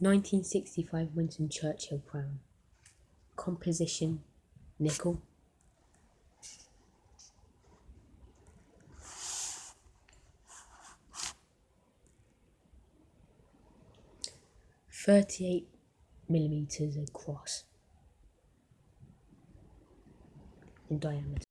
1965 Winston Churchill crown. Composition nickel. Thirty-eight millimeters across in diameter.